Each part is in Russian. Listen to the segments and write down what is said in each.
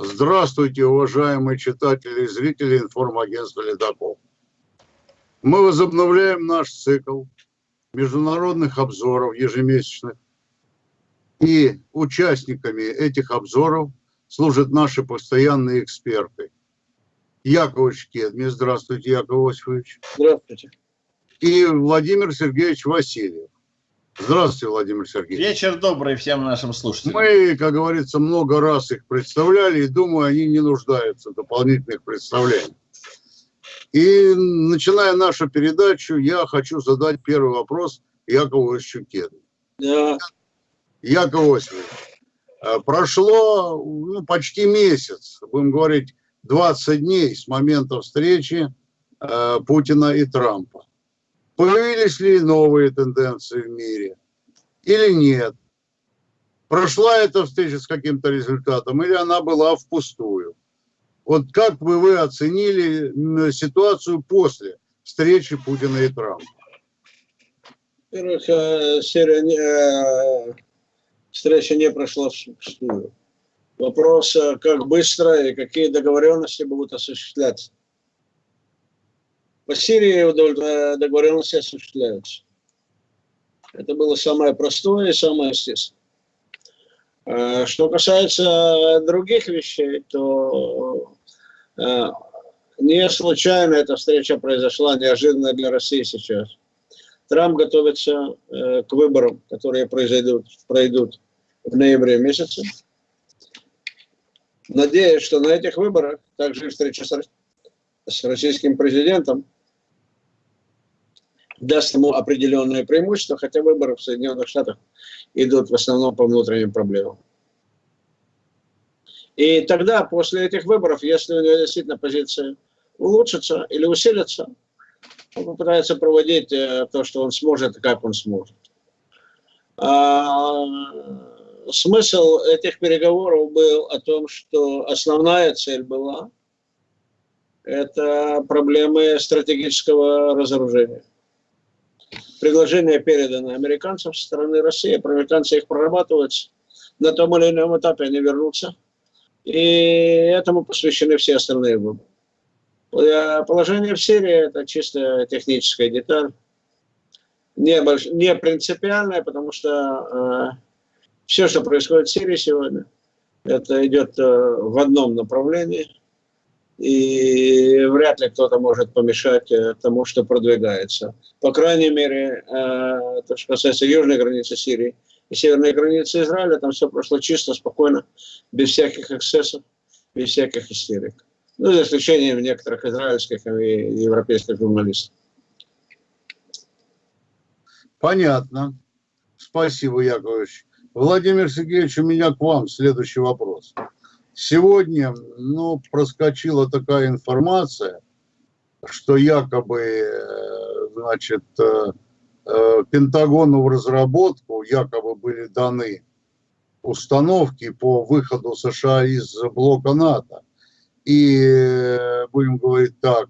Здравствуйте, уважаемые читатели и зрители информагентства «Ледокол». Мы возобновляем наш цикл международных обзоров ежемесячных. И участниками этих обзоров служат наши постоянные эксперты. Яковлевич Кедми. Здравствуйте, Яков Осипович. Здравствуйте. И Владимир Сергеевич Васильев. Здравствуйте, Владимир Сергеевич. Вечер добрый всем нашим слушателям. Мы, как говорится, много раз их представляли, и думаю, они не нуждаются в дополнительных представлениях. И начиная нашу передачу, я хочу задать первый вопрос Якову Ищукеду. Да. Яков Осипович, э, прошло ну, почти месяц, будем говорить, 20 дней с момента встречи э, Путина и Трампа. Появились ли новые тенденции в мире или нет? Прошла эта встреча с каким-то результатом или она была впустую? Вот как бы вы оценили ситуацию после встречи Путина и Трампа? Во-первых, э, э, встреча не прошла впустую. Вопрос, э, как быстро и какие договоренности будут осуществляться. По Сирии договоренности осуществляются. Это было самое простое и самое естественное. Что касается других вещей, то Э, не случайно эта встреча произошла неожиданно для России сейчас. Трамп готовится э, к выборам, которые произойдут, пройдут в ноябре месяце. Надеюсь, что на этих выборах, также встреча с российским президентом, даст ему определенное преимущество, хотя выборы в Соединенных Штатах идут в основном по внутренним проблемам. И тогда, после этих выборов, если у него действительно позиция улучшится или усилится, он попытается проводить э, то, что он сможет и как он сможет. А, смысл этих переговоров был о том, что основная цель была это проблемы стратегического разоружения. Предложение передано американцам со стороны России, американцы их прорабатывают, на том или ином этапе они вернутся – и этому посвящены все остальные выборы. Положение в Сирии – это чисто техническая деталь, не, больш... не принципиальная, потому что э, все, что происходит в Сирии сегодня, это идет э, в одном направлении, и вряд ли кто-то может помешать э, тому, что продвигается. По крайней мере, э, то, что касается южной границы Сирии, и северной границы Израиля, там все прошло чисто, спокойно, без всяких эксцессов, без всяких истерик. Ну, за исключением некоторых израильских и европейских журналистов. Понятно. Спасибо, Яковлевич. Владимир Сергеевич, у меня к вам следующий вопрос. Сегодня, ну, проскочила такая информация, что якобы, э, значит, э, Э, Пентагону в разработку якобы были даны установки по выходу США из блока НАТО. И, будем говорить так,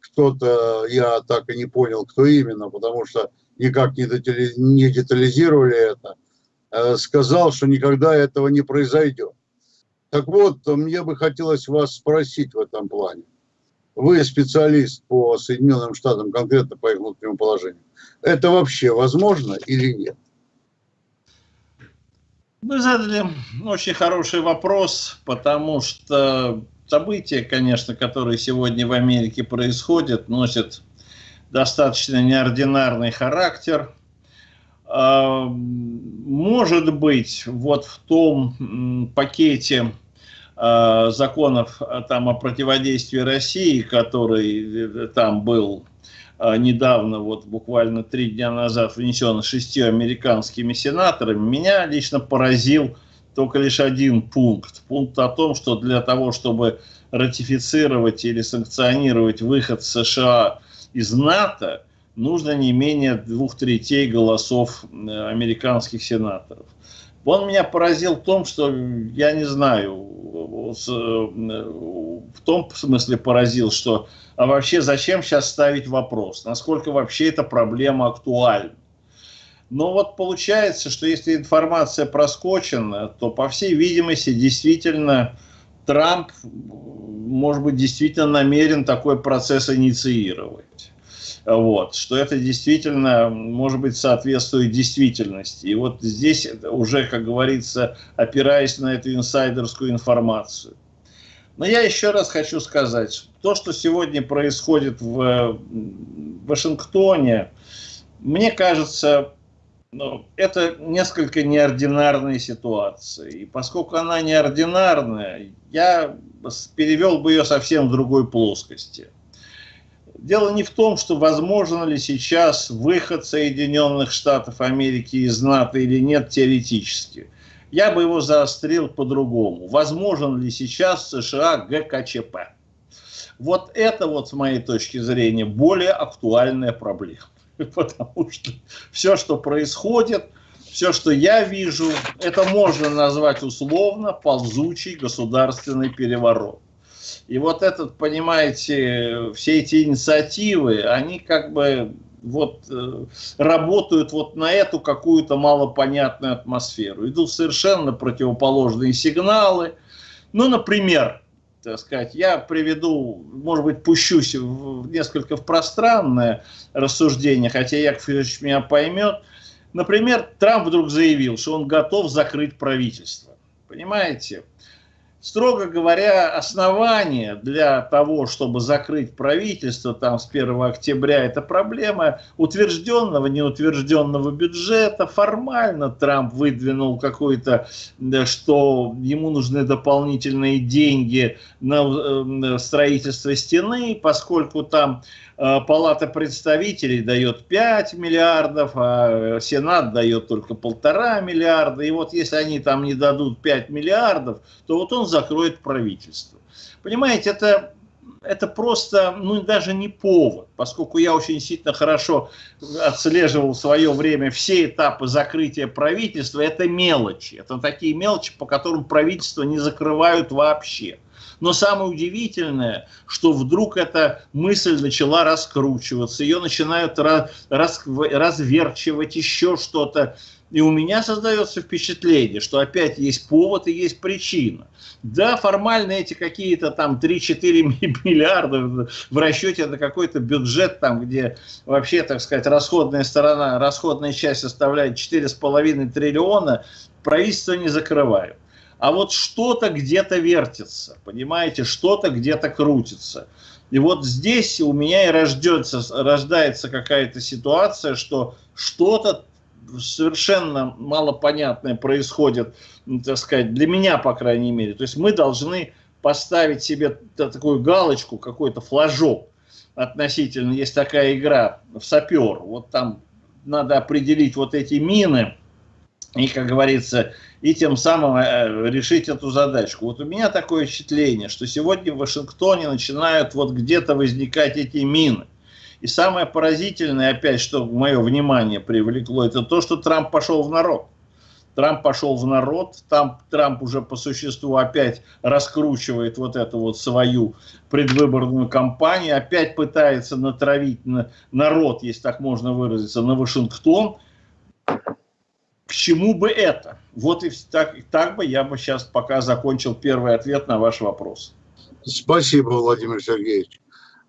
кто-то, я так и не понял, кто именно, потому что никак не, детализировали это, сказал, что никогда этого не произойдет. Так вот, мне бы хотелось вас спросить в этом плане. Вы специалист по Соединенным Штатам, конкретно по их внутреннему положению. Это вообще возможно или нет? Вы задали очень хороший вопрос, потому что события, конечно, которые сегодня в Америке происходят, носят достаточно неординарный характер. А, может быть, вот в том пакете а, законов там, о противодействии России, который э, там был а, недавно, вот буквально три дня назад, внесен шестью американскими сенаторами, меня лично поразил только лишь один пункт. Пункт о том, что для того, чтобы ратифицировать или санкционировать выход США из НАТО, нужно не менее двух третей голосов э, американских сенаторов. Он меня поразил в том, что, я не знаю, э, в том смысле поразил, что а вообще зачем сейчас ставить вопрос, насколько вообще эта проблема актуальна. Но вот получается, что если информация проскочена, то, по всей видимости, действительно Трамп, может быть, действительно намерен такой процесс инициировать. Вот, что это действительно, может быть, соответствует действительности. И вот здесь уже, как говорится, опираясь на эту инсайдерскую информацию. Но я еще раз хочу сказать, то, что сегодня происходит в Вашингтоне, мне кажется, ну, это несколько неординарная ситуация. И поскольку она неординарная, я перевел бы ее совсем в другой плоскости. Дело не в том, что возможно ли сейчас выход Соединенных Штатов Америки из НАТО или нет теоретически. Я бы его заострил по-другому. Возможен ли сейчас США ГКЧП? Вот это вот, с моей точки зрения, более актуальная проблема. Потому что все, что происходит, все, что я вижу, это можно назвать условно ползучий государственный переворот. И вот этот, понимаете, все эти инициативы, они как бы вот э, работают вот на эту какую-то малопонятную атмосферу. Идут совершенно противоположные сигналы. Ну, например, так сказать, я приведу, может быть, пущусь в, несколько в пространное рассуждение, хотя Яков Ильич меня поймет. Например, Трамп вдруг заявил, что он готов закрыть правительство. Понимаете? Строго говоря, основания для того, чтобы закрыть правительство там с 1 октября, это проблема утвержденного, неутвержденного бюджета. Формально Трамп выдвинул какой-то, что ему нужны дополнительные деньги на э, строительство стены, поскольку там Э, Палата представителей дает 5 миллиардов, а Сенат дает только полтора миллиарда. И вот если они там не дадут 5 миллиардов, то вот он закроет правительство. Понимаете, это, это просто, ну даже не повод, поскольку я очень сильно хорошо отслеживал в свое время все этапы закрытия правительства, это мелочи. Это такие мелочи, по которым правительство не закрывают вообще. Но самое удивительное, что вдруг эта мысль начала раскручиваться, ее начинают раз, раз, разверчивать, еще что-то. И у меня создается впечатление, что опять есть повод и есть причина. Да, формально эти какие-то там 3-4 миллиарда в расчете на какой-то бюджет, там, где вообще, так сказать, расходная сторона, расходная часть составляет 4,5 триллиона, правительство не закрывают а вот что-то где-то вертится, понимаете, что-то где-то крутится. И вот здесь у меня и рождется, рождается какая-то ситуация, что что-то совершенно малопонятное происходит, ну, так сказать, для меня, по крайней мере. То есть мы должны поставить себе такую галочку, какой-то флажок относительно, есть такая игра в сапер, вот там надо определить вот эти мины, и, как говорится, и тем самым э, решить эту задачку. Вот у меня такое впечатление, что сегодня в Вашингтоне начинают вот где-то возникать эти мины. И самое поразительное, опять, что мое внимание привлекло, это то, что Трамп пошел в народ. Трамп пошел в народ, там Трамп уже по существу опять раскручивает вот эту вот свою предвыборную кампанию, опять пытается натравить на народ, если так можно выразиться, на Вашингтон, к чему бы это? Вот и так, так бы я бы сейчас пока закончил первый ответ на ваш вопрос. Спасибо, Владимир Сергеевич.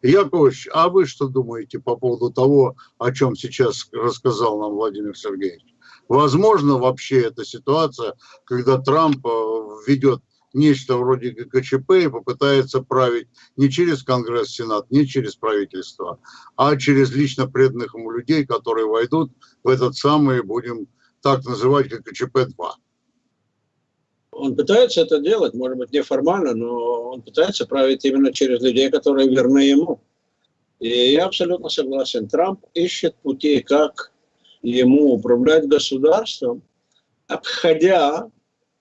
Яковлевич, а вы что думаете по поводу того, о чем сейчас рассказал нам Владимир Сергеевич? Возможно вообще эта ситуация, когда Трамп э, введет нечто вроде ГКЧП и попытается править не через Конгресс, Сенат, не через правительство, а через лично преданных ему людей, которые войдут в этот самый, будем так называть, как КЧП-2. Он пытается это делать, может быть, неформально, но он пытается править именно через людей, которые верны ему. И я абсолютно согласен. Трамп ищет пути, как ему управлять государством, обходя,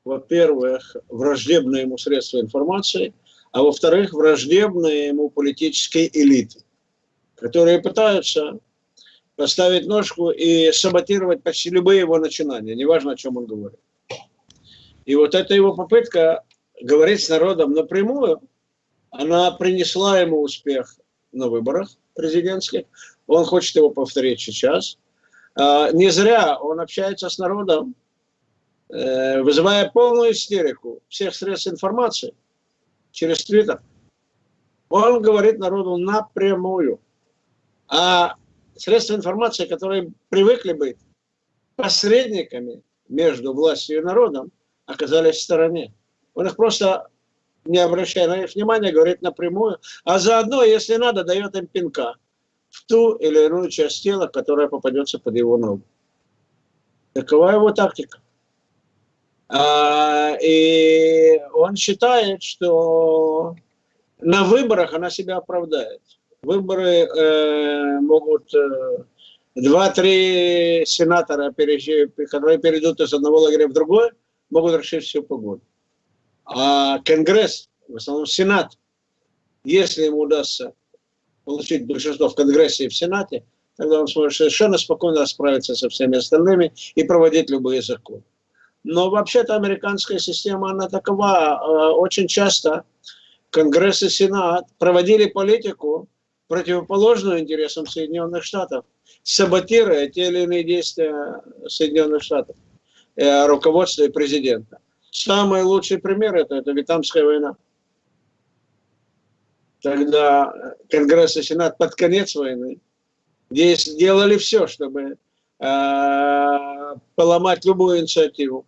во-первых, враждебные ему средства информации, а во-вторых, враждебные ему политические элиты, которые пытаются поставить ножку и саботировать почти любые его начинания, неважно, о чем он говорит. И вот эта его попытка говорить с народом напрямую, она принесла ему успех на выборах президентских. Он хочет его повторить сейчас. А, не зря он общается с народом, э, вызывая полную истерику всех средств информации. через Твиттер. Он говорит народу напрямую. А средства информации, которые привыкли быть посредниками между властью и народом, оказались в стороне. Он их просто, не обращая на них внимания, говорит напрямую, а заодно, если надо, дает им пинка в ту или иную часть тела, которая попадется под его ногу. Такова его тактика. А, и он считает, что на выборах она себя оправдает. Выборы э, могут э, два-три сенатора, которые перейдут из одного лагеря в другой, могут решить всю погоду. А Конгресс, в основном Сенат, если ему удастся получить большинство в Конгрессе и в Сенате, тогда он сможет совершенно спокойно расправиться со всеми остальными и проводить любые законы. Но вообще-то американская система, она такова. Э, очень часто Конгресс и Сенат проводили политику, противоположную интересам Соединенных Штатов, саботируя те или иные действия Соединенных Штатов, э, руководства и президента. Самый лучший пример это, это Вьетнамская война. Тогда Конгресс и Сенат под конец войны сделали все, чтобы э, поломать любую инициативу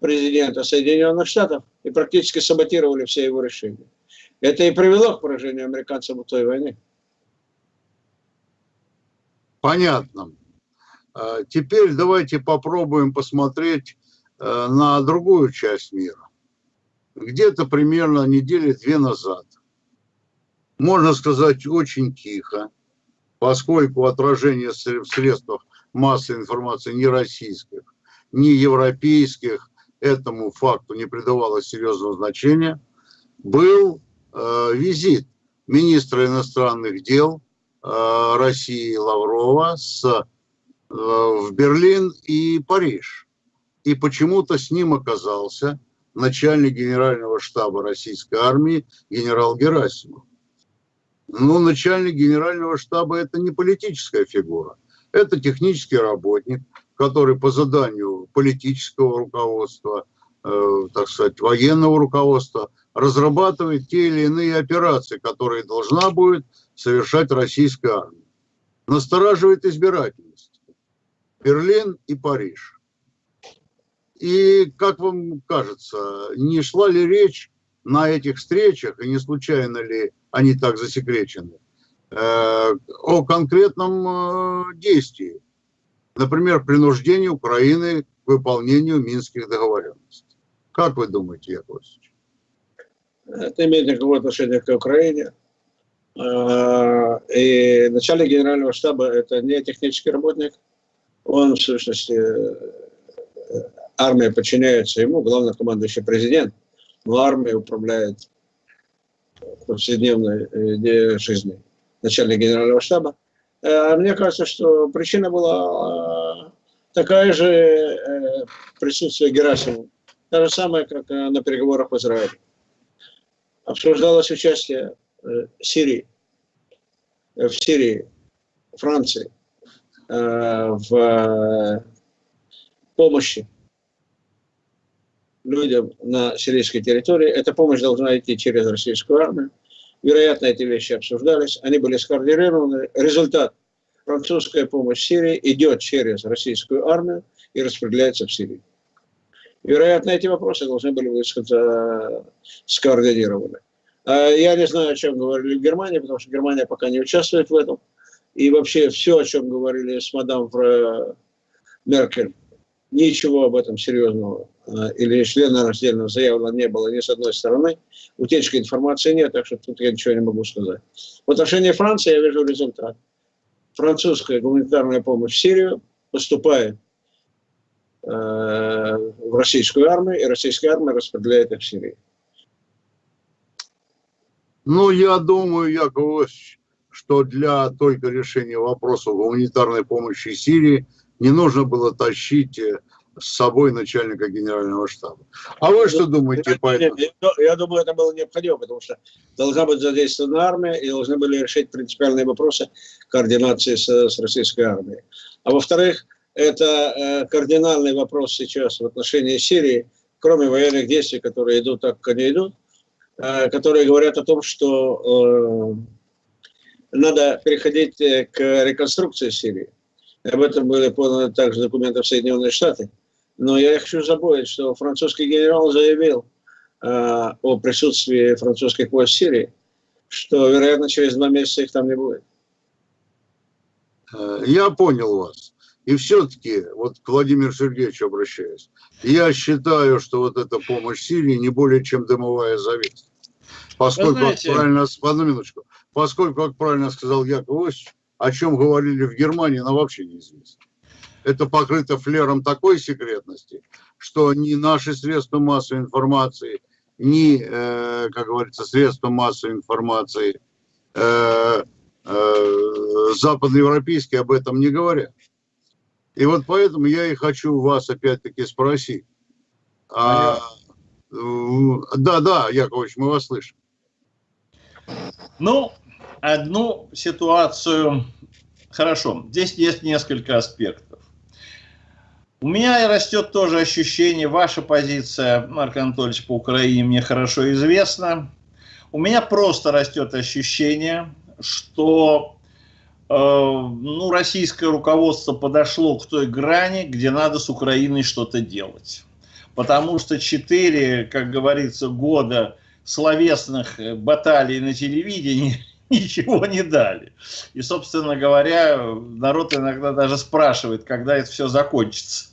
президента Соединенных Штатов и практически саботировали все его решения. Это и привело к поражению американцев в той войне. Понятно. А, теперь давайте попробуем посмотреть э, на другую часть мира. Где-то примерно недели две назад, можно сказать, очень тихо, поскольку отражение в средствах массовой информации не российских, не европейских этому факту не придавалось серьезного значения, был э, визит министра иностранных дел э, России Лаврова с, э, в Берлин и Париж. И почему-то с ним оказался начальник генерального штаба российской армии генерал Герасимов. Ну, начальник генерального штаба – это не политическая фигура, это технический работник, который по заданию политического руководства, э, так сказать, военного руководства разрабатывает те или иные операции, которые должна будет совершать российская армия. Настораживает избирательность. Берлин и Париж. И, как вам кажется, не шла ли речь на этих встречах, и не случайно ли они так засекречены, э, о конкретном э, действии? например, принуждение Украины к выполнению минских договоренностей. Как вы думаете, Яковлевич? Это имеет никакого отношения к Украине. А, и начальник генерального штаба – это не технический работник. Он, в сущности, армия подчиняется ему, главнокомандующий президент, но армия управляет повседневной э, жизнью. Начальник генерального штаба – Э, мне кажется, что причина была э, такая же э, присутствие Герасимова. Та же самая, как на переговорах в Израиле. Обсуждалось участие Сирии, в Сирии, Франции, в помощи людям на сирийской территории. Эта помощь должна идти через российскую армию. Вероятно, эти вещи обсуждались, они были скоординированы. Результат – французская помощь Сирии идет через российскую армию и распределяется в Сирии. Вероятно, эти вопросы должны были быть скоординированы. А я не знаю, о чем говорили в Германии, потому что Германия пока не участвует в этом. И вообще все, о чем говорили с мадам Меркель, ничего об этом серьезного Э, или члена раздельного заявлено не было ни с одной стороны. Утечки информации нет, так что тут я ничего не могу сказать. В отношении Франции я вижу результат. Французская гуманитарная помощь в Сирию поступает в российскую армию, и российская армия распределяет их в Сирии. Ну, я думаю, Яковлевич, что для только решения вопроса гуманитарной помощи Сирии не нужно было тащить э, с собой начальника генерального штаба. А вы что думаете по этому? Я думаю, это было необходимо, потому что должна быть задействована армия, и должны были решить принципиальные вопросы координации с, с российской армией. А во-вторых, это э, кардинальный вопрос сейчас в отношении Сирии, кроме военных действий, которые идут так, как они идут, э, которые говорят о том, что надо переходить к реконструкции Сирии. Об этом были поданы также документы в Соединенные Штаты. Но я хочу забыть, что французский генерал заявил о присутствии французских войск в Сирии, что, вероятно, через два месяца их там не будет. Я понял вас. И все-таки, вот к Владимиру Сергеевичу обращаюсь, я считаю, что вот эта помощь Сирии не более чем дымовая завеса. Поскольку, знаете... как правильно, одну минуточку, поскольку, как правильно сказал Яков Иосифович, о чем говорили в Германии, нам вообще неизвестно. Это покрыто флером такой секретности, что ни наши средства массовой информации, ни, э, как говорится, средства массовой информации э, э, западноевропейские об этом не говорят. И вот поэтому я и хочу вас опять-таки спросить. А, да, да, Яковлевич, мы вас слышим. Ну, одну ситуацию, хорошо, здесь есть несколько аспектов. У меня растет тоже ощущение, ваша позиция, Марк Анатольевич, по Украине мне хорошо известна. У меня просто растет ощущение, что ну, российское руководство подошло к той грани, где надо с Украиной что-то делать. Потому что четыре, как говорится, года словесных э, баталий на телевидении ничего не дали. И, собственно говоря, народ иногда даже спрашивает, когда это все закончится.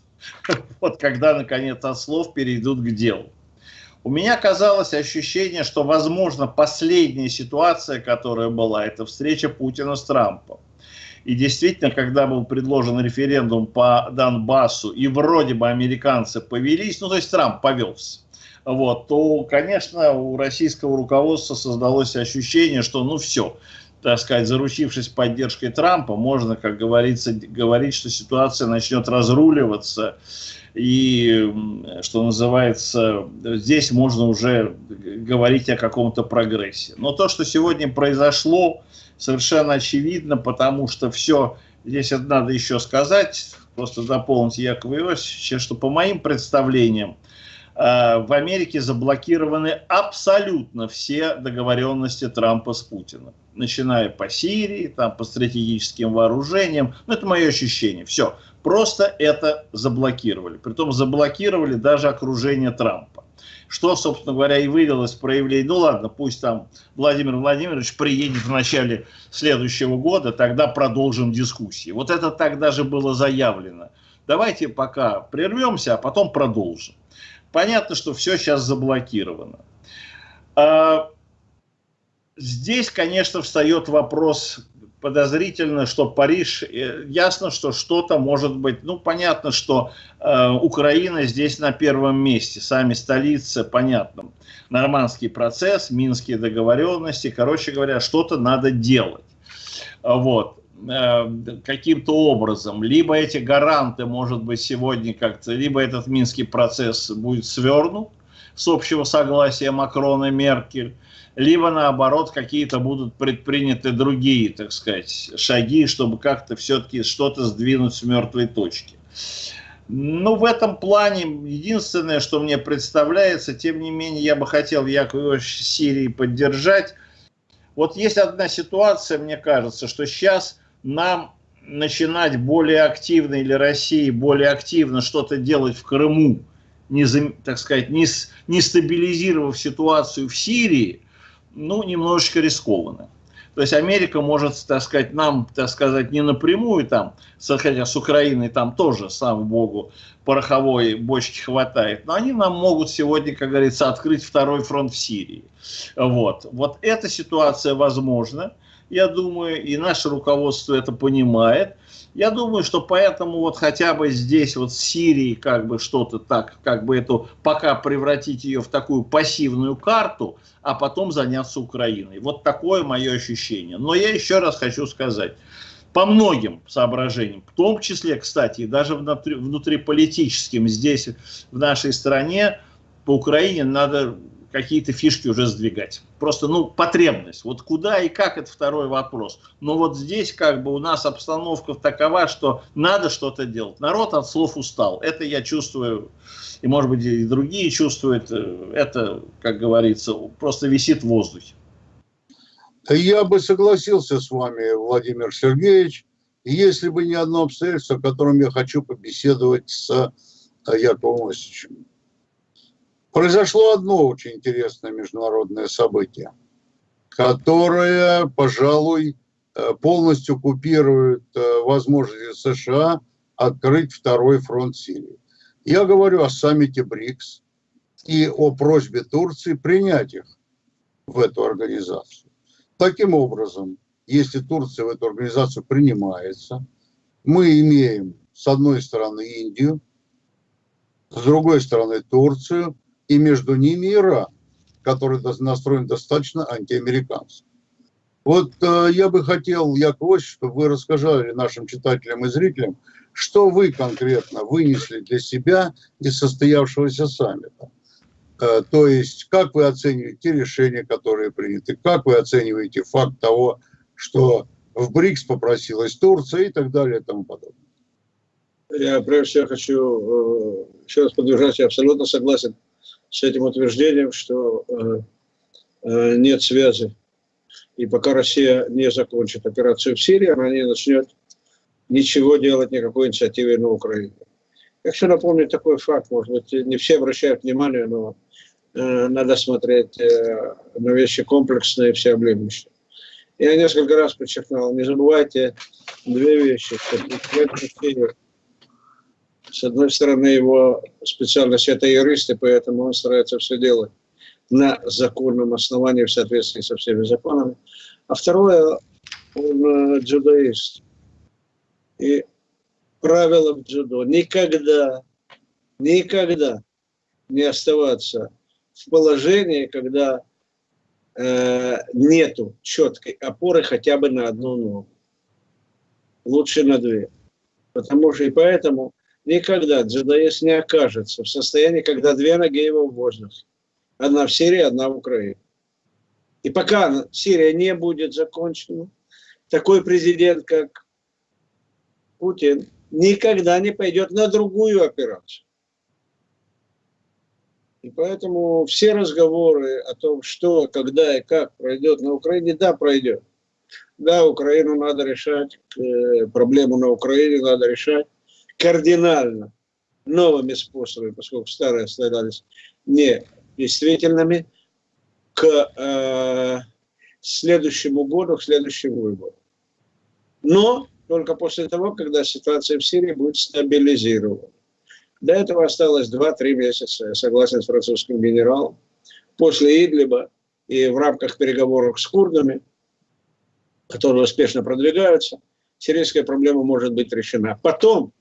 Вот когда, наконец, от слов перейдут к делу. У меня казалось ощущение, что, возможно, последняя ситуация, которая была, это встреча Путина с Трампом. И действительно, когда был предложен референдум по Донбассу, и вроде бы американцы повелись, ну то есть Трамп повелся, вот, то, конечно, у российского руководства создалось ощущение, что ну все, так сказать, заручившись поддержкой Трампа, можно, как говорится, говорить, что ситуация начнет разруливаться, и, что называется, здесь можно уже говорить о каком-то прогрессе. Но то, что сегодня произошло, совершенно очевидно, потому что все, здесь надо еще сказать, просто дополнить Якова Иосифовича, что по моим представлениям, э, в Америке заблокированы абсолютно все договоренности Трампа с Путиным. Начиная по Сирии, там, по стратегическим вооружениям. Ну, это мое ощущение. Все. Просто это заблокировали. Притом заблокировали даже окружение Трампа что, собственно говоря, и вылилось в проявление. Ну ладно, пусть там Владимир Владимирович приедет в начале следующего года, тогда продолжим дискуссии. Вот это так даже было заявлено. Давайте пока прервемся, а потом продолжим. Понятно, что все сейчас заблокировано. А, здесь, конечно, встает вопрос подозрительно, что Париж, э, ясно, что что-то может быть, ну, понятно, что э, Украина здесь на первом месте, сами столицы, понятно, нормандский процесс, минские договоренности, короче говоря, что-то надо делать. Вот. Э, каким-то образом, либо эти гаранты, может быть, сегодня как-то, либо этот минский процесс будет свернут с общего согласия Макрона и Меркель, либо наоборот какие-то будут предприняты другие, так сказать, шаги, чтобы как-то все-таки что-то сдвинуть с мертвой точки. Ну, в этом плане единственное, что мне представляется, тем не менее, я бы хотел Якова Сирии поддержать. Вот есть одна ситуация, мне кажется, что сейчас нам начинать более активно, или России более активно что-то делать в Крыму, не, так сказать, не, не стабилизировав ситуацию в Сирии, ну, немножечко рискованно. То есть Америка может, так сказать, нам, так сказать, не напрямую там, хотя с Украиной там тоже, слава богу, пороховой бочки хватает, но они нам могут сегодня, как говорится, открыть второй фронт в Сирии. Вот, вот эта ситуация возможна, я думаю, и наше руководство это понимает. Я думаю, что поэтому вот хотя бы здесь вот в Сирии как бы что-то так, как бы эту, пока превратить ее в такую пассивную карту, а потом заняться Украиной. Вот такое мое ощущение. Но я еще раз хочу сказать, по многим соображениям, в том числе, кстати, даже внутри, внутриполитическим здесь, в нашей стране, по Украине надо какие-то фишки уже сдвигать. Просто, ну, потребность. Вот куда и как, это второй вопрос. Но вот здесь как бы у нас обстановка такова, что надо что-то делать. Народ от слов устал. Это я чувствую, и может быть и другие чувствуют. Это, как говорится, просто висит в воздухе. Я бы согласился с вами, Владимир Сергеевич, если бы не одно обстоятельство, о котором я хочу побеседовать с э, Яковом Осичем. Произошло одно очень интересное международное событие, которое, пожалуй, э, полностью купирует э, возможности США открыть второй фронт Сирии. Я говорю о саммите БРИКС и о просьбе Турции принять их в эту организацию. Таким образом, если Турция в эту организацию принимается, мы имеем с одной стороны Индию, с другой стороны Турцию, и между ними Иран, который настроен достаточно антиамерикански. Вот э, я бы хотел, Яков чтобы вы рассказали нашим читателям и зрителям, что вы конкретно вынесли для себя из состоявшегося саммита. Э, то есть, как вы оцениваете те решения, которые приняты, как вы оцениваете факт того, что в БРИКС попросилась Турция и так далее и тому подобное. Я прежде всего хочу э, еще раз поддержать, я абсолютно согласен с этим утверждением, что э, э, нет связи. И пока Россия не закончит операцию в Сирии, она не начнет ничего делать, никакой инициативы на Украине. Я хочу напомнить такой факт, может быть, не все обращают внимание, но э, надо смотреть э, на вещи комплексные, всеобъемлющие. Я несколько раз подчеркнул, не забывайте две вещи. Что с одной стороны, его специальность – это юрист, и поэтому он старается все делать на законном основании в соответствии со всеми законами. А второе, он э, дзюдоист. И правило в дзюдо – никогда, никогда не оставаться в положении, когда э, нету четкой опоры хотя бы на одну ногу. Лучше на две. Потому что и поэтому никогда джедаист не окажется в состоянии, когда две ноги его в воздухе. Одна в Сирии, одна в Украине. И пока Сирия не будет закончена, такой президент, как Путин, никогда не пойдет на другую операцию. И поэтому все разговоры о том, что, когда и как пройдет на Украине, да, пройдет. Да, Украину надо решать, э, проблему на Украине надо решать кардинально новыми способами, поскольку старые оставались недействительными, к э, следующему году, к следующему выбору. Но только после того, когда ситуация в Сирии будет стабилизирована. До этого осталось 2-3 месяца, я согласен с французским генералом. После Идлиба и в рамках переговоров с курдами, которые успешно продвигаются, сирийская проблема может быть решена. Потом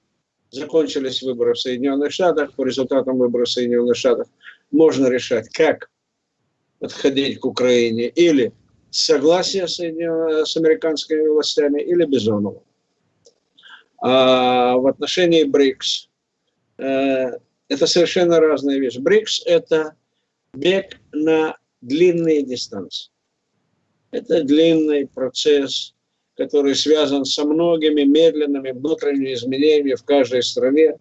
закончились выборы в Соединенных Штатах, по результатам выборов в Соединенных Штатах можно решать, как подходить к Украине, или согласие с, с американскими властями, или без оного. А в отношении БРИКС э, это совершенно разные вещи. БРИКС – это бег на длинные дистанции. Это длинный процесс который связан со многими медленными внутренними изменениями в каждой стране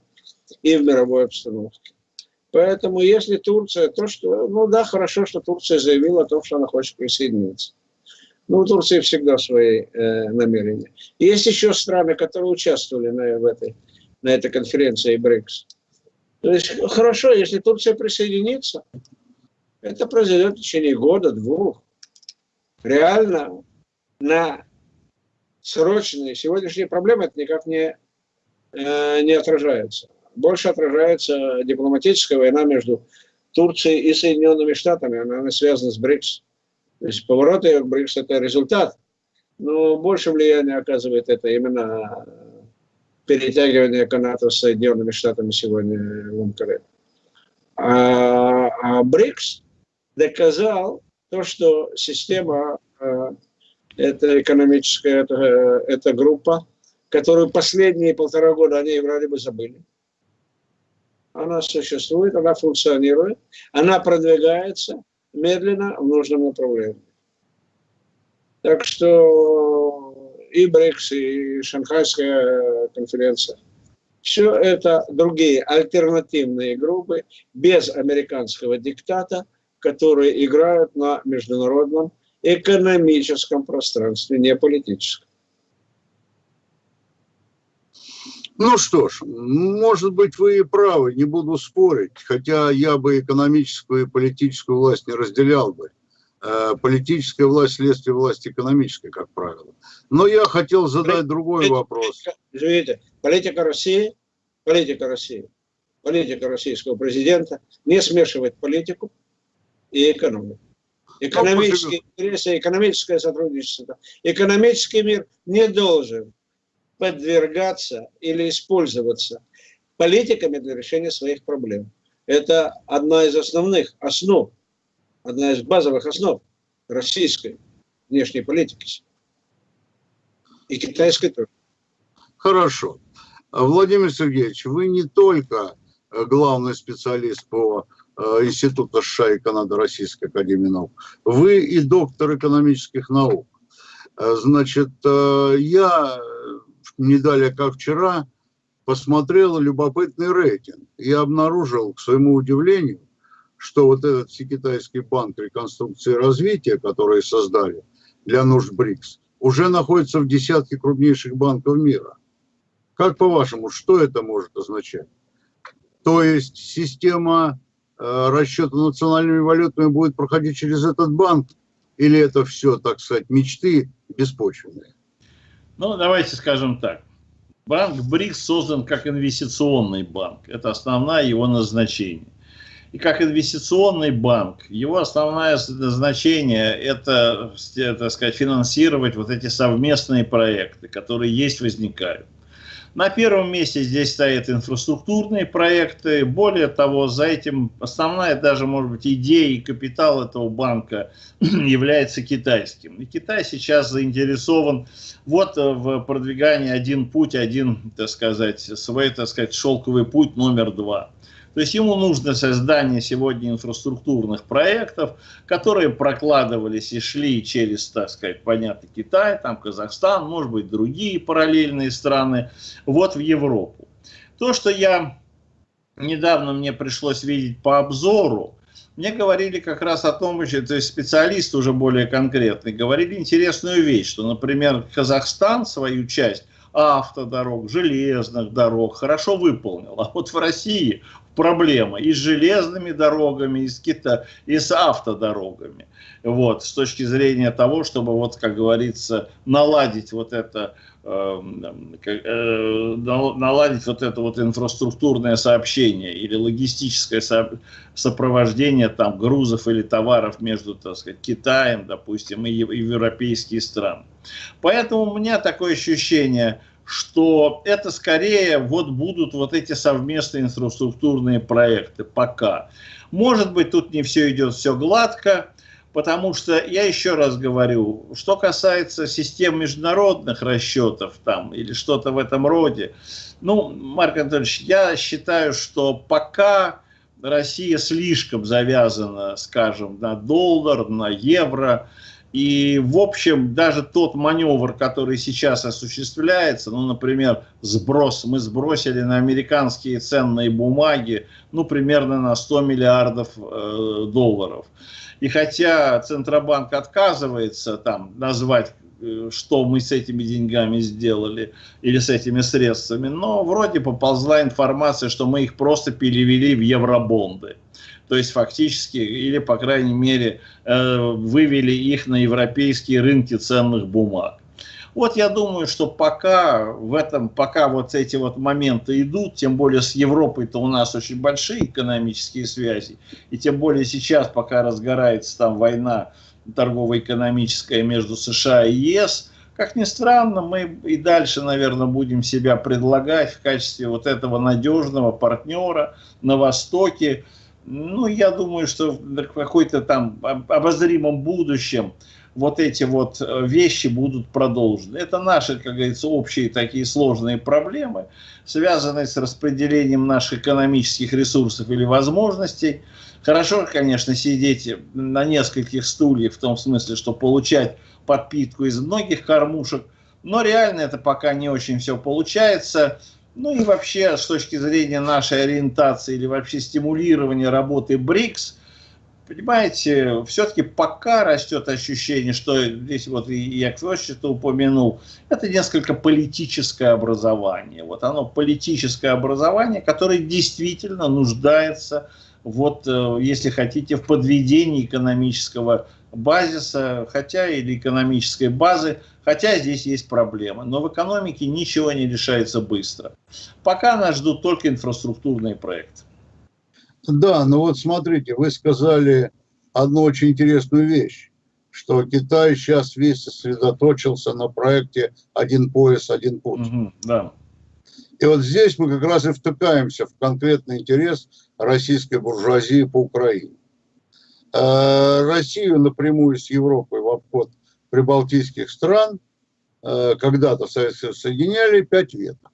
и в мировой обстановке. Поэтому если Турция, то что, ну да, хорошо, что Турция заявила о том, что она хочет присоединиться. Ну, у Турции всегда свои э, намерения. Есть еще страны, которые участвовали на, в этой, на этой конференции БРИКС. То есть хорошо, если Турция присоединится, это произойдет в течение года, двух. Реально на срочные сегодняшние проблемы это никак не, э, не отражается. Больше отражается дипломатическая война между Турцией и Соединенными Штатами. Она, она связана с БРИКС. То есть поворот ее к БРИКС – это результат. Но больше влияния оказывает это именно перетягивание каната с Соединенными Штатами сегодня в МКР. А, а БРИКС доказал то, что система э, это экономическая это, это группа, которую последние полтора года они вроде бы забыли. Она существует, она функционирует, она продвигается, медленно в нужном направлении. Так что и БРИКС, и Шанхайская конференция, все это другие альтернативные группы без американского диктата, которые играют на международном экономическом пространстве, не политическом. Ну что ж, может быть, вы и правы, не буду спорить, хотя я бы экономическую и политическую власть не разделял бы. Э, политическая власть – следствие власти экономической, как правило. Но я хотел задать другой вопрос. Извините, политика России, политика России, политика российского президента не смешивать политику и экономику. Экономические интересы, экономическое сотрудничество. Экономический мир не должен подвергаться или использоваться политиками для решения своих проблем. Это одна из основных основ, одна из базовых основ российской внешней политики. И китайской тоже. Хорошо. Владимир Сергеевич, вы не только главный специалист по э, Институту США и Канады Российской Академии Наук, вы и доктор экономических наук. Э, значит, э, я не далее как вчера, посмотрел любопытный рейтинг и обнаружил, к своему удивлению, что вот этот Всекитайский банк реконструкции и развития, который создали для нужд БРИКС, уже находится в десятке крупнейших банков мира. Как по-вашему, что это может означать? То есть система расчета национальными валютами будет проходить через этот банк? Или это все, так сказать, мечты беспочвенные? Ну, давайте скажем так. Банк БРИКС создан как инвестиционный банк. Это основное его назначение. И как инвестиционный банк, его основное назначение это, так сказать, финансировать вот эти совместные проекты, которые есть, возникают. На первом месте здесь стоят инфраструктурные проекты. Более того, за этим основная даже, может быть, идея и капитал этого банка является китайским. И Китай сейчас заинтересован вот в продвигании один путь, один, так сказать, свой, так сказать, шелковый путь номер два. То есть ему нужно создание сегодня инфраструктурных проектов, которые прокладывались и шли через, так сказать, понятно, Китай, там Казахстан, может быть, другие параллельные страны, вот в Европу. То, что я недавно мне пришлось видеть по обзору, мне говорили как раз о том, что, то есть специалисты уже более конкретные, говорили интересную вещь, что, например, Казахстан свою часть автодорог, железных дорог хорошо выполнил. А вот в России проблема и с железными дорогами, и с, кита, и с автодорогами. Вот, с точки зрения того, чтобы, вот, как говорится, наладить вот это, э, э, наладить вот это вот инфраструктурное сообщение или логистическое со, сопровождение там грузов или товаров между, так сказать, Китаем, допустим, и, и европейские страны. Поэтому у меня такое ощущение, что это скорее вот будут вот эти совместные инфраструктурные проекты пока. Может быть, тут не все идет все гладко, потому что, я еще раз говорю, что касается систем международных расчетов там или что-то в этом роде, ну, Марк Анатольевич, я считаю, что пока Россия слишком завязана, скажем, на доллар, на евро, и, в общем, даже тот маневр, который сейчас осуществляется, ну, например, сброс, мы сбросили на американские ценные бумаги, ну, примерно на 100 миллиардов э, долларов. И хотя Центробанк отказывается там назвать, э, что мы с этими деньгами сделали или с этими средствами, но вроде поползла информация, что мы их просто перевели в евробонды то есть фактически, или по крайней мере, э, вывели их на европейские рынки ценных бумаг. Вот я думаю, что пока в этом, пока вот эти вот моменты идут, тем более с Европой-то у нас очень большие экономические связи, и тем более сейчас, пока разгорается там война торгово-экономическая между США и ЕС, как ни странно, мы и дальше, наверное, будем себя предлагать в качестве вот этого надежного партнера на Востоке, ну, я думаю, что в какой-то там обозримом будущем вот эти вот э, вещи будут продолжены. Это наши, как говорится, общие такие сложные проблемы, связанные с распределением наших экономических ресурсов или возможностей. Хорошо, конечно, сидеть на нескольких стульях, в том смысле, что получать подпитку из многих кормушек, но реально это пока не очень все получается. Ну и вообще, с точки зрения нашей ориентации или вообще стимулирования работы БРИКС, понимаете, все-таки пока растет ощущение, что здесь вот я что упомянул, это несколько политическое образование. Вот оно политическое образование, которое действительно нуждается, вот, э, если хотите, в подведении экономического базиса, хотя или экономической базы, хотя здесь есть проблемы. Но в экономике ничего не решается быстро. Пока нас ждут только инфраструктурные проекты. Да, ну вот смотрите, вы сказали одну очень интересную вещь, что Китай сейчас весь сосредоточился на проекте «Один пояс, один путь». Угу, да. И вот здесь мы как раз и втыкаемся в конкретный интерес российской буржуазии по Украине. Э, Россию напрямую с Европой в обход прибалтийских стран э, когда-то Советского соединяли пять веток.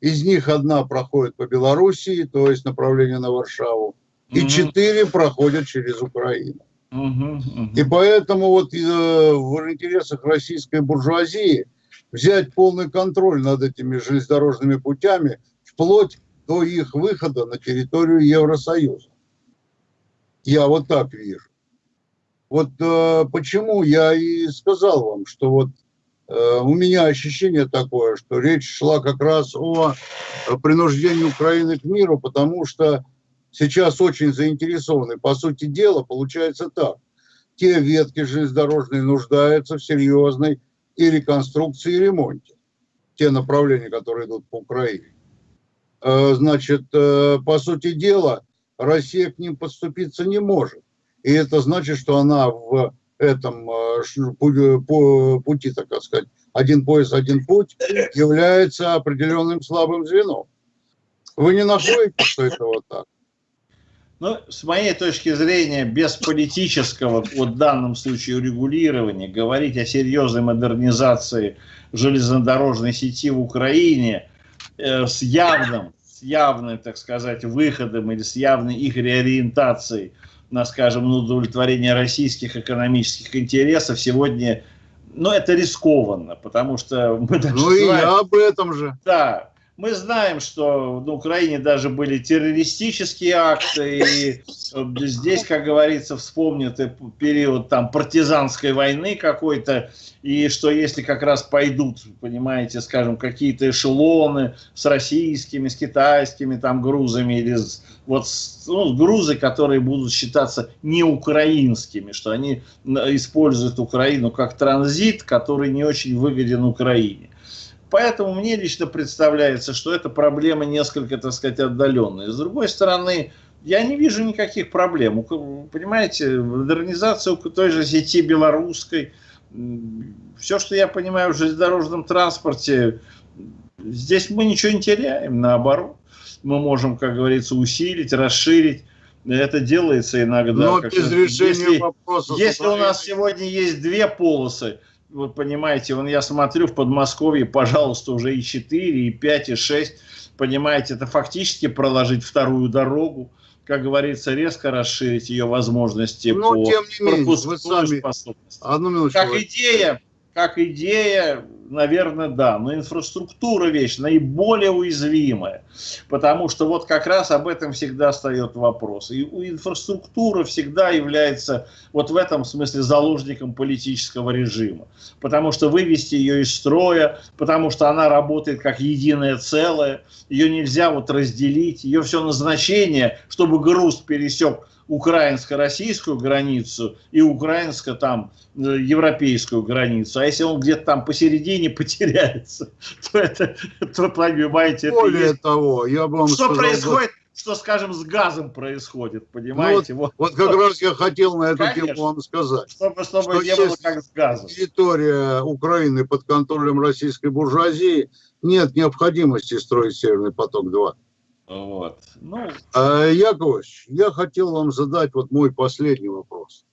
Из них одна проходит по Белоруссии, то есть направление на Варшаву, и четыре проходят через Украину. И поэтому вот э, в интересах российской буржуазии взять полный контроль над этими железнодорожными путями вплоть до их выхода на территорию Евросоюза. Я вот так вижу. Вот э, почему я и сказал вам, что вот э, у меня ощущение такое, что речь шла как раз о принуждении Украины к миру, потому что сейчас очень заинтересованы. По сути дела, получается так. Те ветки железнодорожные нуждаются в серьезной и реконструкции, и ремонте. Те направления, которые идут по Украине. Э, значит, э, по сути дела, Россия к ним подступиться не может. И это значит, что она в этом э, пути, так сказать, один пояс, один путь, является определенным слабым звеном. Вы не находите, что это вот так? Ну, с моей точки зрения, без политического, вот в данном случае, урегулирования, говорить о серьезной модернизации железнодорожной сети в Украине э, с явным с явным, так сказать, выходом или с явной их реориентацией на, скажем, на удовлетворение российских экономических интересов сегодня, ну, это рискованно, потому что мы даже Ну, и я об этом же. Да, мы знаем, что на Украине даже были террористические акты, и э, здесь, как говорится, вспомнят период там партизанской войны какой-то, и что если как раз пойдут, понимаете, скажем, какие-то эшелоны с российскими, с китайскими там грузами, или с, вот ну, грузы, которые будут считаться не украинскими, что они используют Украину как транзит, который не очень выгоден Украине. Поэтому мне лично представляется, что эта проблема несколько, так сказать, отдаленная. С другой стороны, я не вижу никаких проблем. Понимаете, модернизация той же сети белорусской, все, что я понимаю в железнодорожном транспорте, здесь мы ничего не теряем, наоборот. Мы можем, как говорится, усилить, расширить. Это делается иногда. Но без решения если, вопроса. Если у нас сегодня есть две полосы, вот понимаете, вон я смотрю в Подмосковье, пожалуйста, уже и 4, и 5, и 6, понимаете, это фактически проложить вторую дорогу, как говорится, резко расширить ее возможности Но, по тем не менее, вы сами... способности. Одну минуту. Как идея, как идея, наверное, да. Но инфраструктура вещь наиболее уязвимая. Потому что вот как раз об этом всегда встает вопрос. И инфраструктура всегда является вот в этом смысле заложником политического режима. Потому что вывести ее из строя, потому что она работает как единое целое, ее нельзя вот разделить, ее все назначение, чтобы груз пересек украинско-российскую границу и украинско там э, европейскую границу. А если он где-то там посередине потеряется, то это, то, понимаете, Более это есть... того, я бы вам Что сказал, происходит? Что, скажем, с газом происходит, понимаете? Ну, вот, вот, вот как раз я хотел на эту Конечно. тему вам сказать. Чтобы, чтобы что не было как с газом. территория Украины под контролем российской буржуазии, нет необходимости строить Северный поток-2. Вот. Ну... А, Яковлевич, я хотел вам задать вот мой последний вопрос.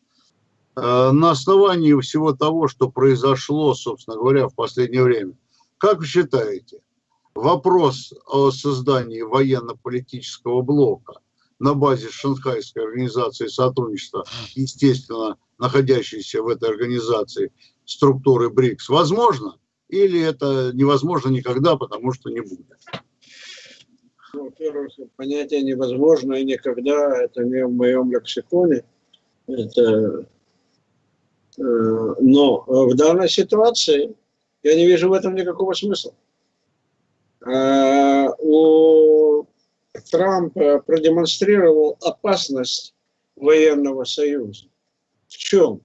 Э, на основании всего того, что произошло, собственно говоря, в последнее время, как вы считаете, вопрос о создании военно-политического блока на базе Шанхайской организации сотрудничества, естественно, находящейся в этой организации структуры БРИКС, возможно? Или это невозможно никогда, потому что не будет? Во-первых, понятие невозможно и никогда, это не в моем лексиконе. Это Э, но в данной ситуации я не вижу в этом никакого смысла. Э, у Трампа продемонстрировал опасность военного союза. В чем?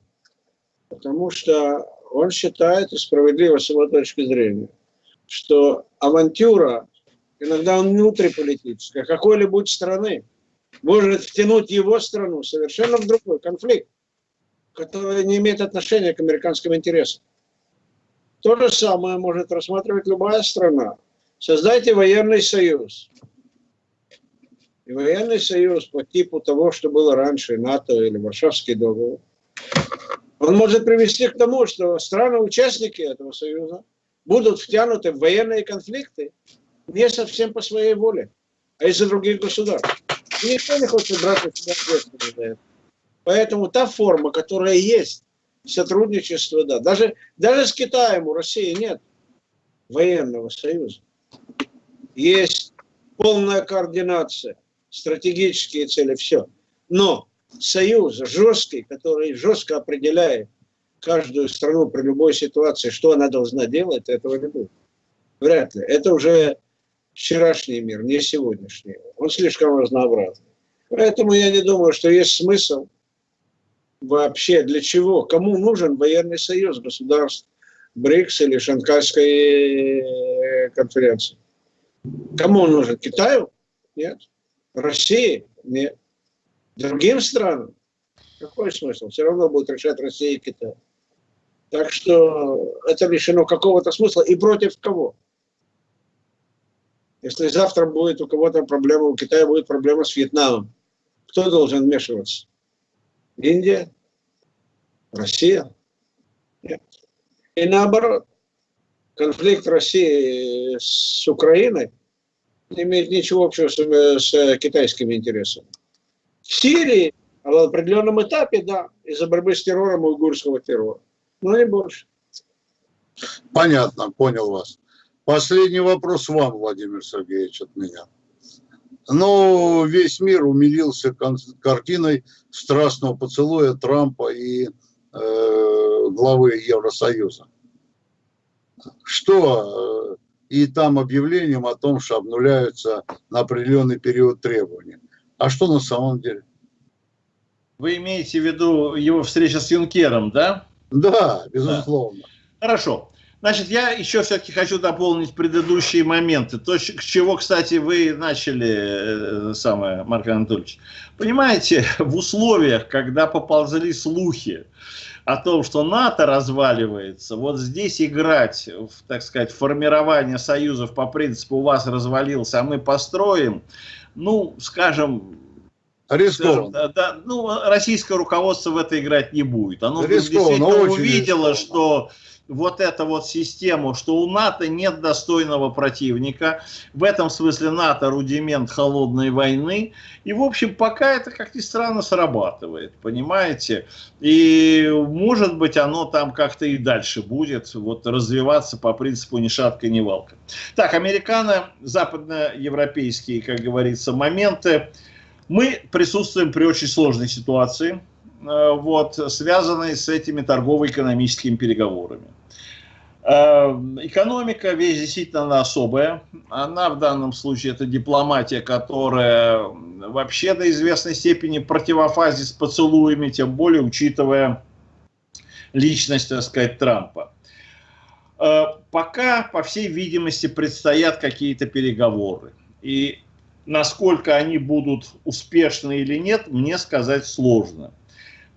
Потому что он считает, и справедливо с его точки зрения, что авантюра, иногда внутриполитическая, какой-либо страны, может втянуть его страну совершенно в другой конфликт которое не имеет отношения к американским интересам. То же самое может рассматривать любая страна. Создайте военный союз. И военный союз по типу того, что было раньше, НАТО или Варшавский договор, он может привести к тому, что страны-участники этого союза будут втянуты в военные конфликты не совсем по своей воле, а из-за других государств. И никто не хочет брать на себя ответственность за это. Поэтому та форма, которая есть, сотрудничество, да. Даже, даже с Китаем у России нет военного союза. Есть полная координация, стратегические цели, все. Но союз жесткий, который жестко определяет каждую страну при любой ситуации, что она должна делать, этого не будет. Вряд ли. Это уже вчерашний мир, не сегодняшний. Он слишком разнообразный. Поэтому я не думаю, что есть смысл вообще для чего? Кому нужен военный союз государств БРИКС или Шанхайской э, конференции? Кому он нужен? Китаю? Нет. России? Нет. Другим странам? Какой смысл? Все равно будет решать Россия и Китай. Так что это лишено какого-то смысла. И против кого? Если завтра будет у кого-то проблема, у Китая будет проблема с Вьетнамом, кто должен вмешиваться? Индия? Россия? Нет. И наоборот, конфликт России с Украиной не имеет ничего общего с, с китайскими интересами. В Сирии в определенном этапе, да, из-за борьбы с террором уйгурского террора. Но не больше. Понятно, понял вас. Последний вопрос вам, Владимир Сергеевич, от меня. Но весь мир умилился картиной страстного поцелуя Трампа и э, главы Евросоюза. Что э, и там объявлением о том, что обнуляются на определенный период требования. А что на самом деле? Вы имеете в виду его встреча с Юнкером, да? Да, безусловно. Да. Хорошо. Значит, я еще все-таки хочу дополнить предыдущие моменты. То, с чего, кстати, вы начали, э, самое, Марк Анатольевич. Понимаете, в условиях, когда поползли слухи о том, что НАТО разваливается, вот здесь играть, в, так сказать, формирование союзов по принципу «у вас развалился, а мы построим», ну, скажем, Скажем, да, да, ну, российское руководство в это играть не будет. Оно действительно увидело, рискованно. что вот эту вот систему, что у НАТО нет достойного противника. В этом смысле НАТО рудимент холодной войны. И, в общем, пока это, как ни странно, срабатывает, понимаете? И, может быть, оно там как-то и дальше будет вот развиваться по принципу ни шатка, ни валка. Так, американо, западноевропейские, как говорится, моменты. Мы присутствуем при очень сложной ситуации Э, вот, связанные с этими торгово-экономическими переговорами. Э, экономика вещь действительно особая. Она в данном случае это дипломатия, которая вообще до известной степени противофазе с поцелуями, тем более учитывая личность, так сказать, Трампа. Э, пока, по всей видимости, предстоят какие-то переговоры. И насколько они будут успешны или нет, мне сказать сложно.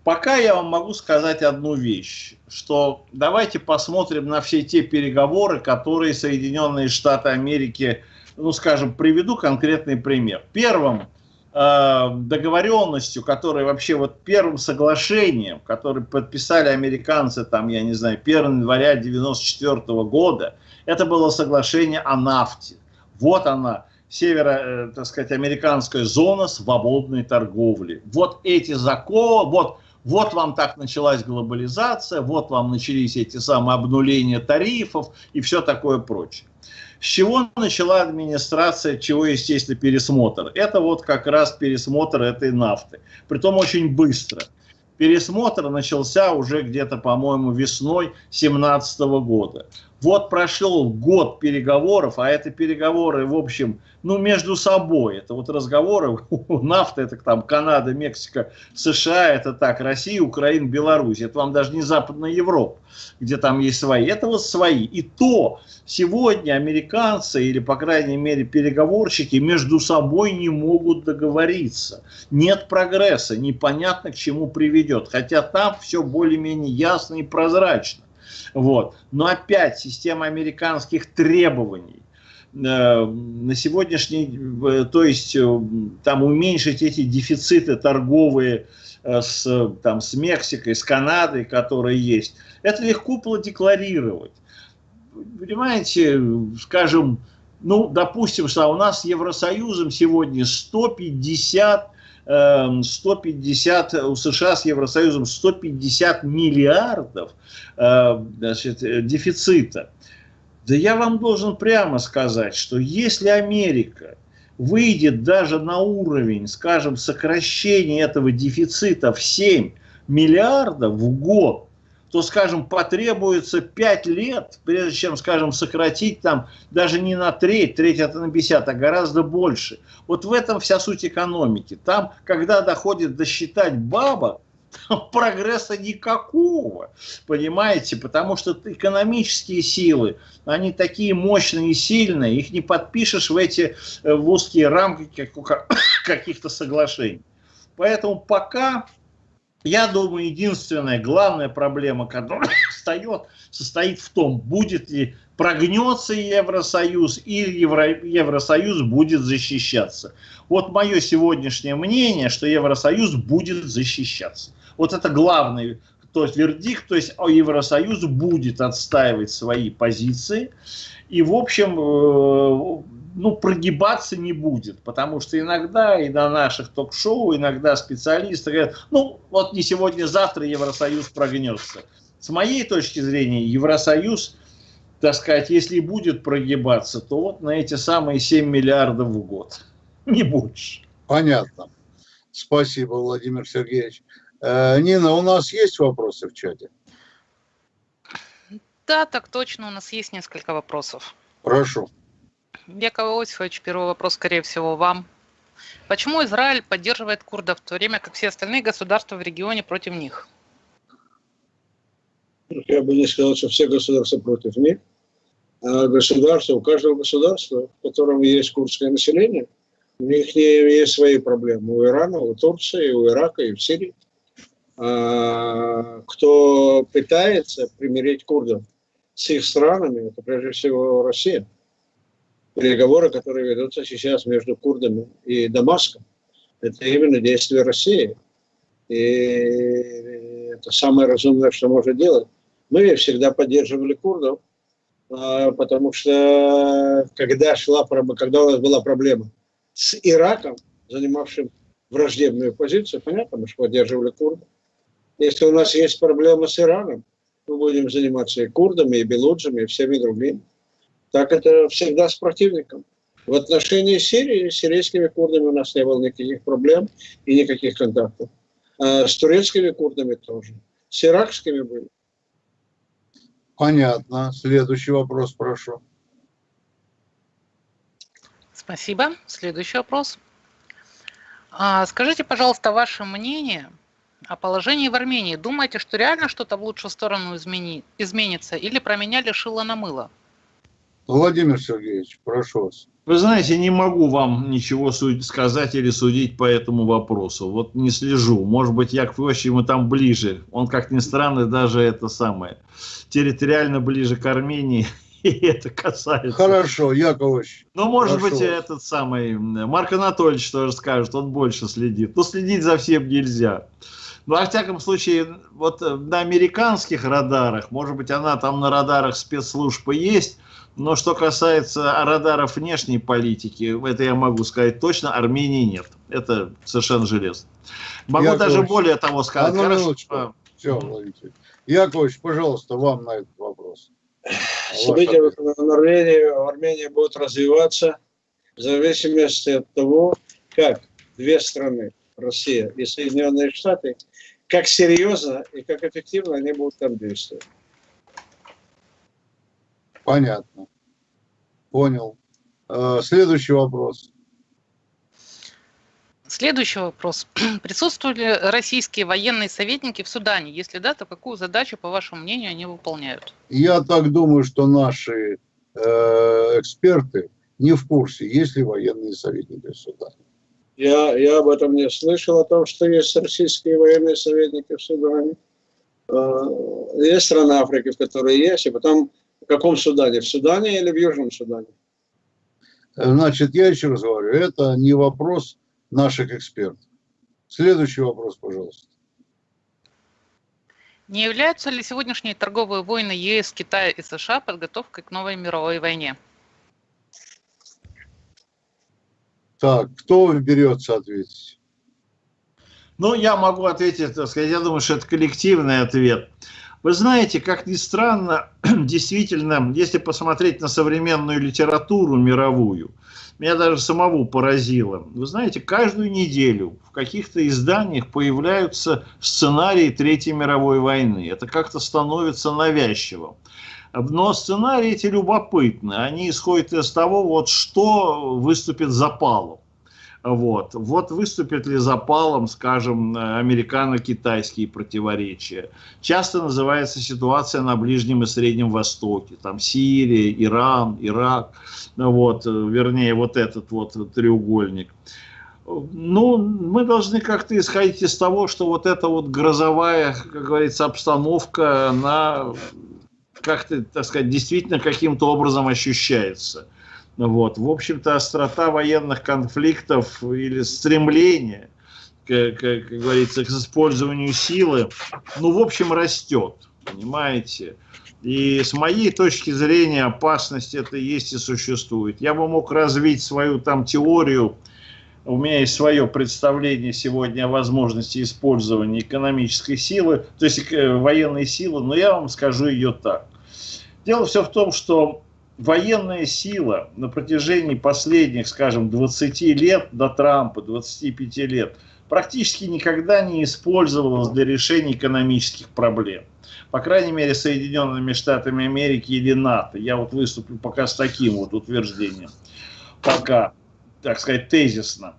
Пока я вам могу сказать одну вещь, что давайте посмотрим на все те переговоры, которые Соединенные Штаты Америки, ну скажем, приведу конкретный пример. Первым э, договоренностью, которая вообще вот первым соглашением, которое подписали американцы, там, я не знаю, 1 января 1994 года, это было соглашение о нафте. Вот она, северо, э, так сказать, американская зона свободной торговли. Вот эти законы, вот вот вам так началась глобализация, вот вам начались эти самые обнуления тарифов и все такое прочее. С чего начала администрация, чего, естественно, пересмотр? Это вот как раз пересмотр этой нафты. Притом очень быстро. Пересмотр начался уже где-то, по-моему, весной 2017 года. Вот прошел год переговоров, а это переговоры, в общем, ну, между собой. Это вот разговоры, нафта, это там Канада, Мексика, США, это так, Россия, Украина, Беларусь. Это вам даже не Западная Европа, где там есть свои. Это вот свои. И то сегодня американцы, или, по крайней мере, переговорщики между собой не могут договориться. Нет прогресса, непонятно к чему приведет. Хотя там все более-менее ясно и прозрачно. Вот. Но опять система американских требований э, на сегодняшний, э, то есть э, там уменьшить эти дефициты торговые с, там, с Мексикой, с Канадой, которые есть, это легко продекларировать. Понимаете, скажем, ну, допустим, что у нас с Евросоюзом сегодня 150 150, эм, у США с Евросоюзом 150 миллиардов э, значит, дефицита. Да я вам должен прямо сказать, что если Америка выйдет даже на уровень, скажем, сокращения этого дефицита в 7 миллиардов в год, то, скажем, потребуется 5 лет, прежде чем, скажем, сократить там даже не на треть, треть это на 50, а гораздо больше. Вот в этом вся суть экономики. Там, когда доходит до считать там прогресса никакого, понимаете, потому что экономические силы, они такие мощные и сильные, их не подпишешь в эти э, в узкие рамки каких-то соглашений. Поэтому пока я думаю, единственная, главная проблема, которая встает, состоит в том, будет ли прогнется Евросоюз или Евро, Евросоюз будет защищаться. Вот мое сегодняшнее мнение, что Евросоюз будет защищаться. Вот это главный то есть вердикт, то есть Евросоюз будет отстаивать свои позиции. И, в общем, э, ну, прогибаться не будет, потому что иногда и на наших ток-шоу, иногда специалисты говорят, ну, вот не сегодня, завтра Евросоюз прогнется. С моей точки зрения, Евросоюз, так сказать, если будет прогибаться, то вот на эти самые 7 миллиардов в год, не больше. Понятно. Спасибо, Владимир Сергеевич. Э, Нина, у нас есть вопросы в чате? Да, так точно, у нас есть несколько вопросов. Прошу. Яков Иосифович, первый вопрос, скорее всего, вам. Почему Израиль поддерживает курдов, в то время как все остальные государства в регионе против них? Я бы не сказал, что все государства против них. А государство, у каждого государства, в котором есть курдское население, у них есть свои проблемы. У Ирана, у Турции, у Ирака и в Сирии. А, кто пытается примирить курдов с их странами, это прежде всего Россия переговоры, которые ведутся сейчас между курдами и Дамаском, это именно действие России. И это самое разумное, что может делать. Мы всегда поддерживали курдов, а, потому что когда, шла, когда у нас была проблема с Ираком, занимавшим враждебную позицию, понятно, мы же поддерживали курдов. Если у нас есть проблема с Ираном, мы будем заниматься и курдами, и белуджами, и всеми другими. Так это всегда с противником. В отношении Сирии, с сирийскими курдами у нас не было никаких проблем и никаких контактов. А с турецкими курдами тоже. С иракскими были. Понятно. Следующий вопрос, прошу. Спасибо. Следующий вопрос. А, скажите, пожалуйста, ваше мнение о положении в Армении. Думаете, что реально что-то в лучшую сторону измени... изменится или променяли шило на мыло? Владимир Сергеевич, прошу вас. Вы знаете, не могу вам ничего сказать или судить по этому вопросу. Вот не слежу. Может быть, Яков Иосифович ему там ближе. Он, как ни странно, даже это самое, территориально ближе к Армении это касается. Хорошо, Яковлевич. Ну, может Прошу быть, этот самый Марк Анатольевич тоже скажет, он больше следит. Но следить за всем нельзя. Ну, а в всяком случае, вот э, на американских радарах, может быть, она там на радарах спецслужб и есть, но что касается радаров внешней политики, это я могу сказать точно, Армении нет. Это совершенно железно. Могу Яковлевич, даже более того сказать. одну Хорошо, минуточку. Все. Яковлевич, пожалуйста, вам на этот вопрос. События Ваш в Армении, в Армении будут развиваться в зависимости от того, как две страны, Россия и Соединенные Штаты, как серьезно и как эффективно они будут там действовать. Понятно. Понял. Э, Следующий вопрос. Следующий вопрос. Присутствуют ли российские военные советники в Судане? Если да, то какую задачу, по вашему мнению, они выполняют? Я так думаю, что наши э, эксперты не в курсе, есть ли военные советники в Судане. Я, я об этом не слышал, о том, что есть российские военные советники в Судане. Э, Есть страны Африки, в которой есть, и потом в каком Судане? В Судане или в Южном Судане? Значит, я еще раз говорю, это не вопрос наших экспертов. Следующий вопрос, пожалуйста. Не являются ли сегодняшние торговые войны ЕС, Китая и США подготовкой к новой мировой войне? Так, кто берется ответить? Ну, я могу ответить, так сказать, я думаю, что это коллективный ответ. Вы знаете, как ни странно, действительно, если посмотреть на современную литературу мировую, меня даже самого поразило. Вы знаете, каждую неделю в каких-то изданиях появляются сценарии Третьей мировой войны. Это как-то становится навязчивым. Но сценарии эти любопытны. Они исходят из того, вот что выступит запалом. Вот. вот выступят ли запалом, скажем, американо-китайские противоречия. Часто называется ситуация на Ближнем и Среднем Востоке. Там Сирия, Иран, Ирак. Вот, вернее, вот этот вот треугольник. Ну, мы должны как-то исходить из того, что вот эта вот грозовая, как говорится, обстановка, она как-то, так сказать, действительно каким-то образом ощущается. Вот. В общем-то, острота военных конфликтов или стремление, как, как говорится, к использованию силы, ну, в общем, растет, понимаете. И с моей точки зрения опасность это есть и существует. Я бы мог развить свою там теорию, у меня есть свое представление сегодня о возможности использования экономической силы, то есть военной силы, но я вам скажу ее так. Дело все в том, что военная сила на протяжении последних, скажем, 20 лет до Трампа, 25 лет, практически никогда не использовалась для решения экономических проблем. По крайней мере, Соединенными Штатами Америки или НАТО. Я вот выступлю пока с таким вот утверждением. Пока, так сказать, тезисно,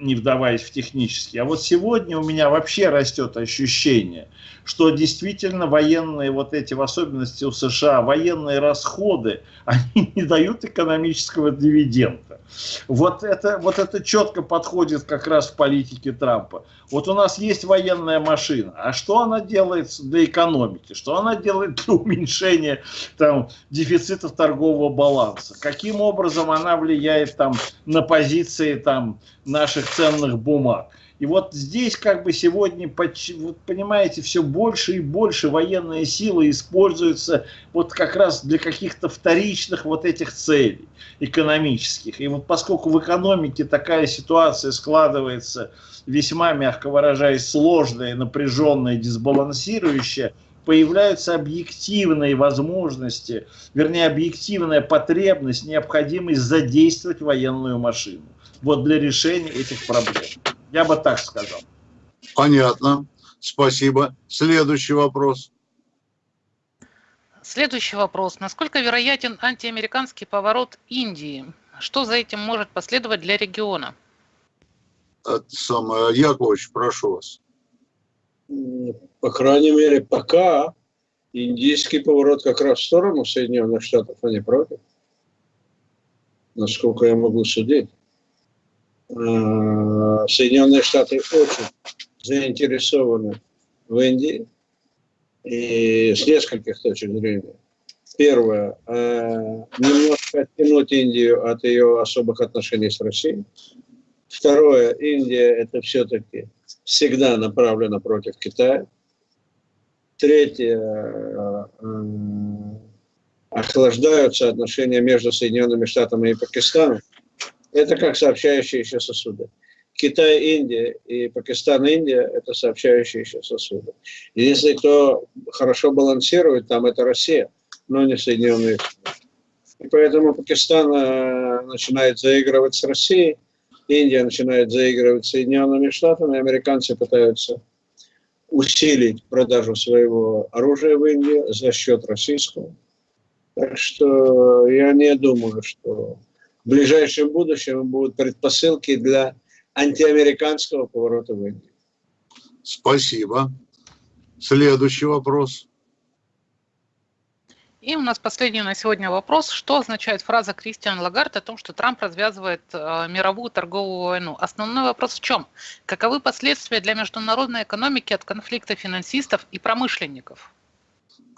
не вдаваясь в технические. А вот сегодня у меня вообще растет ощущение, что действительно военные вот эти, в особенности у США, военные расходы, они не дают экономического дивиденда. Вот это, вот это четко подходит как раз в политике Трампа. Вот у нас есть военная машина, а что она делает для экономики? Что она делает для уменьшения там, дефицитов торгового баланса? Каким образом она влияет там, на позиции там, наших ценных бумаг? И вот здесь как бы сегодня, понимаете, все больше и больше военные силы используются вот как раз для каких-то вторичных вот этих целей экономических. И вот поскольку в экономике такая ситуация складывается весьма, мягко выражаясь, сложная, напряженная, дисбалансирующая, появляются объективные возможности, вернее, объективная потребность, необходимость задействовать военную машину вот для решения этих проблем. Я бы так сказал. Понятно. Спасибо. Следующий вопрос. Следующий вопрос. Насколько вероятен антиамериканский поворот Индии? Что за этим может последовать для региона? Это самое, Яковлевич, прошу вас. По крайней мере, пока индийский поворот как раз в сторону Соединенных Штатов, а не против. Насколько я могу судить. Соединенные Штаты очень заинтересованы в Индии и с нескольких точек зрения. Первое. э, Немножко оттянуть Индию от ее особых отношений с Россией. Второе. Индия это все-таки всегда направлена против Китая. Третье. э, Охлаждаются отношения между Соединенными Штатами и Пакистаном. Это как сообщающиеся сосуды. Китай, Индия и Пакистан, Индия – это сообщающиеся сосуды. Единственный, кто хорошо балансирует там, это Россия, но не Соединенные Штаты. И поэтому Пакистан э, начинает заигрывать с Россией, Индия начинает заигрывать с Соединенными Штатами, американцы пытаются усилить продажу своего оружия в Индии за счет российского. Так что я не думаю, что в ближайшем будущем будут предпосылки для антиамериканского поворота в Индию. Спасибо. Следующий вопрос. И у нас последний на сегодня вопрос. Что означает фраза Кристиан Лагард о том, что Трамп развязывает э, мировую торговую войну? Основной вопрос в чем? Каковы последствия для международной экономики от конфликта финансистов и промышленников?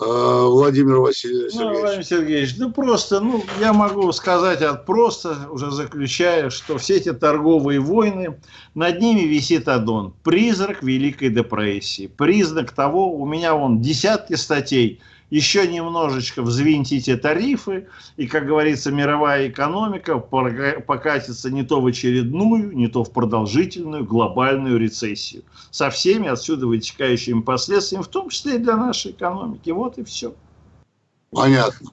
Э, Владимир Васильевич. Ну, Владимир Сергеевич, ну просто, ну, я могу сказать от просто, уже заключая, что все эти торговые войны, над ними висит аддон. Призрак Великой депрессии. Признак того, у меня вон десятки статей, еще немножечко взвинтите тарифы, и, как говорится, мировая экономика покатится не то в очередную, не то в продолжительную глобальную рецессию. Со всеми отсюда вытекающими последствиями, в том числе и для нашей экономики. Вот и все. Понятно.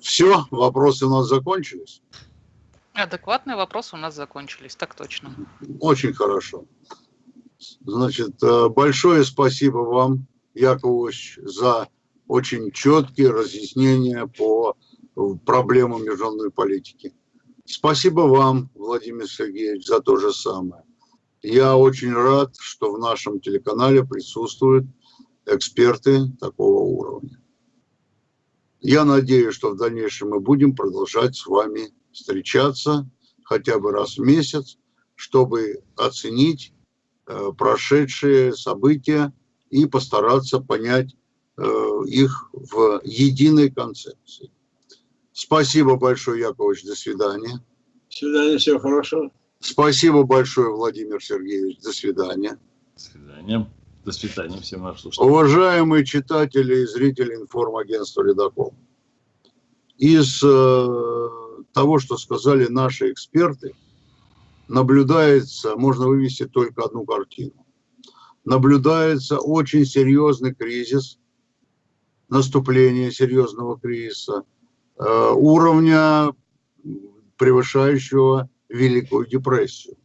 Все, вопросы у нас закончились. Адекватные вопросы у нас закончились, так точно. Очень хорошо. Значит, э, большое спасибо вам, Яковлевич, за очень четкие разъяснения по э, проблемам международной политики. Спасибо вам, Владимир Сергеевич, за то же самое. Я очень рад, что в нашем телеканале присутствуют эксперты такого уровня. Я надеюсь, что в дальнейшем мы будем продолжать с вами встречаться хотя бы раз в месяц, чтобы оценить э, прошедшие события и постараться понять э, их в единой концепции. Спасибо большое, Яковлевич, до свидания. До свидания, всего хорошего. Спасибо большое, Владимир Сергеевич, до свидания. До свидания. До свидания всем нашим слушателям. Уважаемые читатели и зрители информагентства «Ледокол», из э, того, что сказали наши эксперты, наблюдается, можно вывести только одну картину. Наблюдается очень серьезный кризис, наступление серьезного кризиса, э, уровня превышающего Великую депрессию.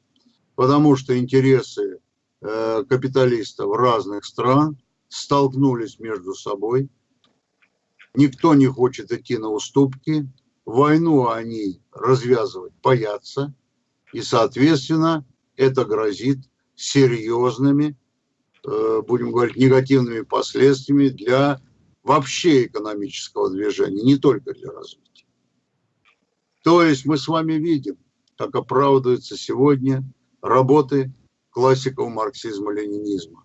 Потому что интересы э, капиталистов разных стран столкнулись между собой. Никто не хочет идти на уступки. Войну они развязывать боятся. И, соответственно, это грозит серьезными, будем говорить, негативными последствиями для вообще экономического движения, не только для развития. То есть мы с вами видим, как оправдываются сегодня работы классиков марксизма-ленинизма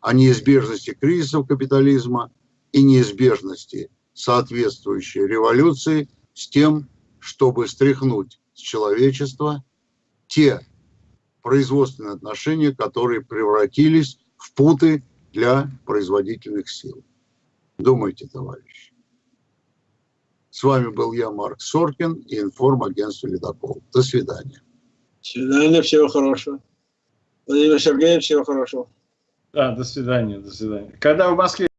о неизбежности кризисов капитализма и неизбежности соответствующей революции с тем, чтобы стряхнуть с человечества те производственные отношения, которые превратились в путы для производительных сил. Думайте, товарищи. С вами был я, Марк Соркин, и информагентство «Ледокол». До свидания. До свидания, всего хорошего. Владимир Сергеевич, всего хорошего. Да, до свидания, до свидания. Когда в Москве